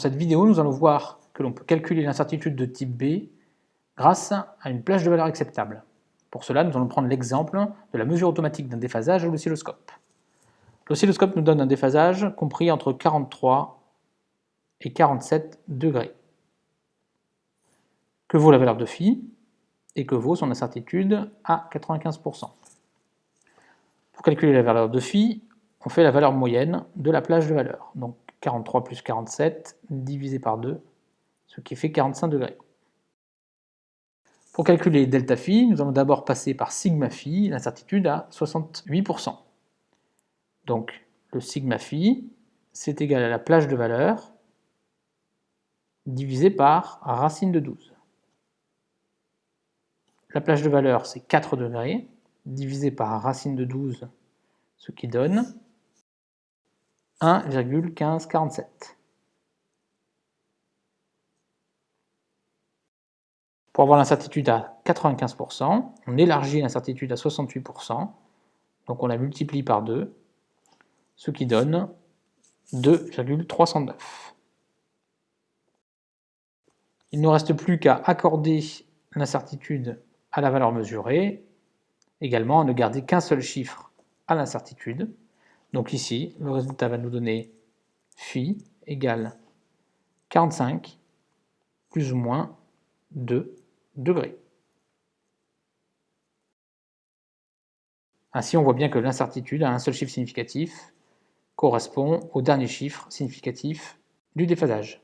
Dans cette vidéo, nous allons voir que l'on peut calculer l'incertitude de type B grâce à une plage de valeur acceptable. Pour cela, nous allons prendre l'exemple de la mesure automatique d'un déphasage à l'oscilloscope. L'oscilloscope nous donne un déphasage compris entre 43 et 47 degrés. Que vaut la valeur de phi et que vaut son incertitude à 95%. Pour calculer la valeur de phi, on fait la valeur moyenne de la plage de valeur. Donc 43 plus 47 divisé par 2, ce qui fait 45 degrés. Pour calculer delta phi, nous allons d'abord passer par sigma phi, l'incertitude à 68%. Donc le sigma phi, c'est égal à la plage de valeur divisé par racine de 12. La plage de valeur, c'est 4 degrés, divisé par racine de 12, ce qui donne 1,1547. Pour avoir l'incertitude à 95%, on élargit l'incertitude à 68%, donc on la multiplie par 2, ce qui donne 2,309. Il ne nous reste plus qu'à accorder l'incertitude à la valeur mesurée, également à ne garder qu'un seul chiffre à l'incertitude. Donc ici, le résultat va nous donner phi égale 45 plus ou moins 2 degrés. Ainsi, on voit bien que l'incertitude à un seul chiffre significatif correspond au dernier chiffre significatif du déphasage.